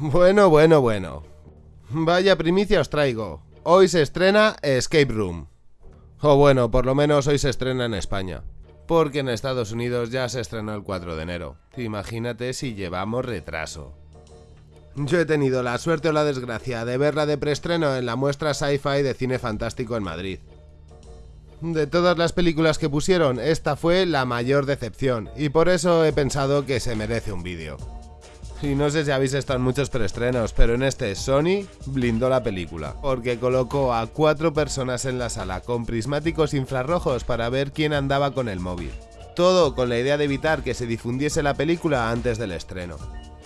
Bueno, bueno, bueno. Vaya primicia os traigo. Hoy se estrena Escape Room. O bueno, por lo menos hoy se estrena en España. Porque en Estados Unidos ya se estrenó el 4 de enero. Imagínate si llevamos retraso. Yo he tenido la suerte o la desgracia de verla de preestreno en la muestra Sci-Fi de Cine Fantástico en Madrid. De todas las películas que pusieron, esta fue la mayor decepción, y por eso he pensado que se merece un vídeo. Y no sé si habéis estado en muchos preestrenos, pero en este Sony blindó la película, porque colocó a cuatro personas en la sala con prismáticos infrarrojos para ver quién andaba con el móvil. Todo con la idea de evitar que se difundiese la película antes del estreno.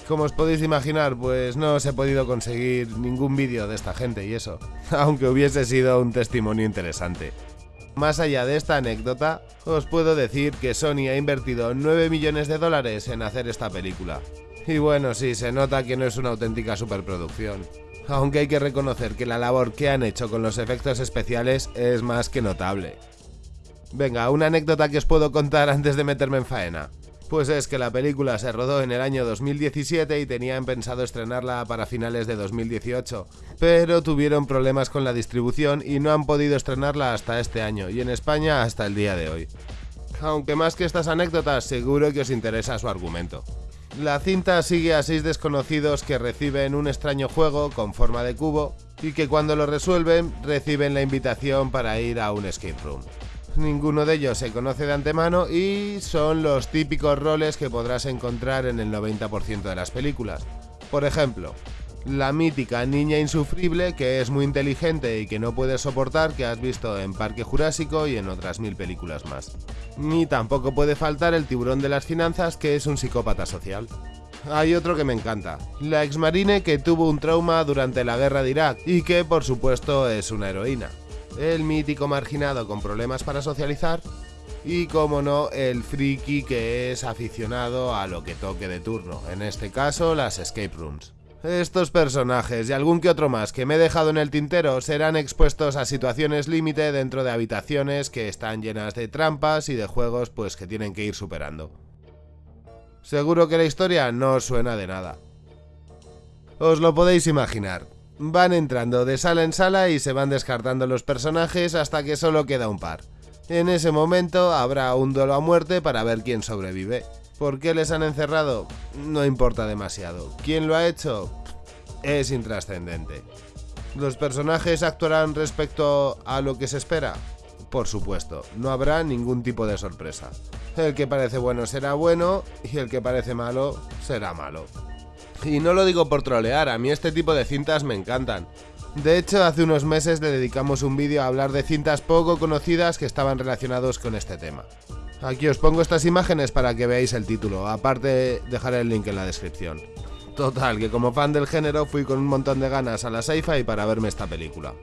Como os podéis imaginar, pues no os he podido conseguir ningún vídeo de esta gente y eso, aunque hubiese sido un testimonio interesante. Más allá de esta anécdota, os puedo decir que Sony ha invertido 9 millones de dólares en hacer esta película. Y bueno, sí, se nota que no es una auténtica superproducción. Aunque hay que reconocer que la labor que han hecho con los efectos especiales es más que notable. Venga, una anécdota que os puedo contar antes de meterme en faena. Pues es que la película se rodó en el año 2017 y tenían pensado estrenarla para finales de 2018, pero tuvieron problemas con la distribución y no han podido estrenarla hasta este año y en España hasta el día de hoy. Aunque más que estas anécdotas, seguro que os interesa su argumento. La cinta sigue a seis desconocidos que reciben un extraño juego con forma de cubo y que cuando lo resuelven reciben la invitación para ir a un escape room. Ninguno de ellos se conoce de antemano y son los típicos roles que podrás encontrar en el 90% de las películas. Por ejemplo, la mítica niña insufrible que es muy inteligente y que no puedes soportar que has visto en Parque Jurásico y en otras mil películas más. Ni tampoco puede faltar el tiburón de las finanzas que es un psicópata social. Hay otro que me encanta, la exmarine que tuvo un trauma durante la guerra de Irak y que por supuesto es una heroína el mítico marginado con problemas para socializar y como no el friki que es aficionado a lo que toque de turno, en este caso las escape rooms. Estos personajes y algún que otro más que me he dejado en el tintero serán expuestos a situaciones límite dentro de habitaciones que están llenas de trampas y de juegos pues que tienen que ir superando. Seguro que la historia no suena de nada. Os lo podéis imaginar, Van entrando de sala en sala y se van descartando los personajes hasta que solo queda un par. En ese momento habrá un duelo a muerte para ver quién sobrevive. ¿Por qué les han encerrado? No importa demasiado. ¿Quién lo ha hecho? Es intrascendente. ¿Los personajes actuarán respecto a lo que se espera? Por supuesto, no habrá ningún tipo de sorpresa. El que parece bueno será bueno y el que parece malo será malo. Y no lo digo por trolear, a mí este tipo de cintas me encantan. De hecho, hace unos meses le dedicamos un vídeo a hablar de cintas poco conocidas que estaban relacionados con este tema. Aquí os pongo estas imágenes para que veáis el título, aparte dejaré el link en la descripción. Total, que como fan del género fui con un montón de ganas a la sci-fi para verme esta película.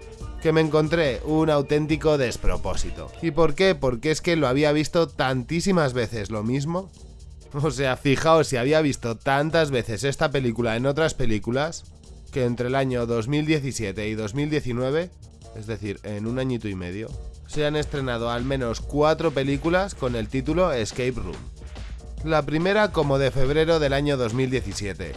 Que me encontré un auténtico despropósito. ¿Y por qué? Porque es que lo había visto tantísimas veces lo mismo O sea, fijaos si había visto tantas veces esta película en otras películas que entre el año 2017 y 2019, es decir, en un añito y medio, se han estrenado al menos cuatro películas con el título Escape Room. La primera como de febrero del año 2017.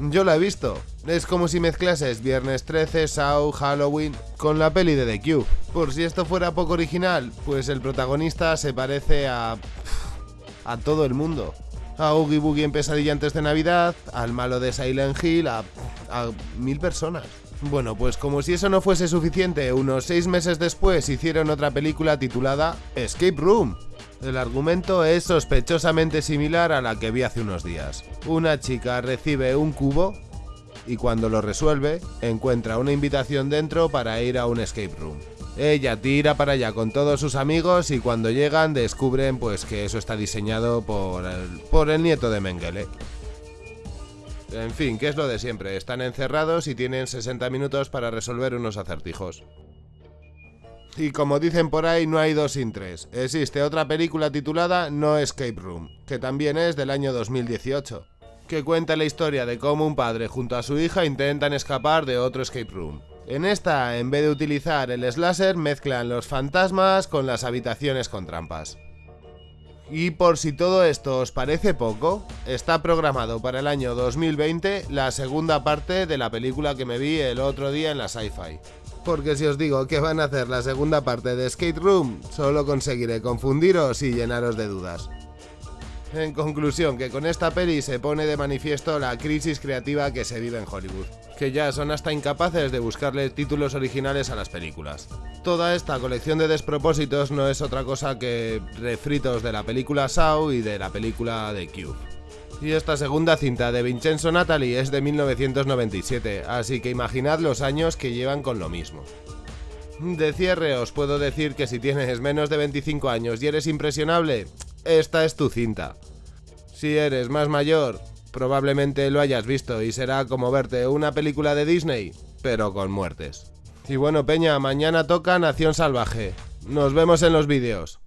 Yo la he visto. Es como si mezclases Viernes 13, Saw, Halloween con la peli de The Cube. Por si esto fuera poco original, pues el protagonista se parece a... a todo el mundo a Oogie Boogie en Pesadilla antes de Navidad, al malo de Silent Hill, a, a mil personas. Bueno, pues como si eso no fuese suficiente, unos seis meses después hicieron otra película titulada Escape Room. El argumento es sospechosamente similar a la que vi hace unos días. Una chica recibe un cubo y cuando lo resuelve encuentra una invitación dentro para ir a un escape room. Ella tira para allá con todos sus amigos y cuando llegan descubren pues que eso está diseñado por el, por el nieto de Mengele. En fin, que es lo de siempre, están encerrados y tienen 60 minutos para resolver unos acertijos. Y como dicen por ahí, no hay dos sin tres. Existe otra película titulada No Escape Room, que también es del año 2018, que cuenta la historia de cómo un padre junto a su hija intentan escapar de otro escape room. En esta, en vez de utilizar el slasher, mezclan los fantasmas con las habitaciones con trampas. Y por si todo esto os parece poco, está programado para el año 2020 la segunda parte de la película que me vi el otro día en la Sci-Fi. Porque si os digo que van a hacer la segunda parte de Skate Room, solo conseguiré confundiros y llenaros de dudas. En conclusión, que con esta peli se pone de manifiesto la crisis creativa que se vive en Hollywood, que ya son hasta incapaces de buscarle títulos originales a las películas. Toda esta colección de despropósitos no es otra cosa que refritos de la película Saw y de la película The Cube. Y esta segunda cinta de Vincenzo Natali es de 1997, así que imaginad los años que llevan con lo mismo. De cierre os puedo decir que si tienes menos de 25 años y eres impresionable, esta es tu cinta. Si eres más mayor, probablemente lo hayas visto y será como verte una película de Disney, pero con muertes. Y bueno, Peña, mañana toca Nación Salvaje. Nos vemos en los vídeos.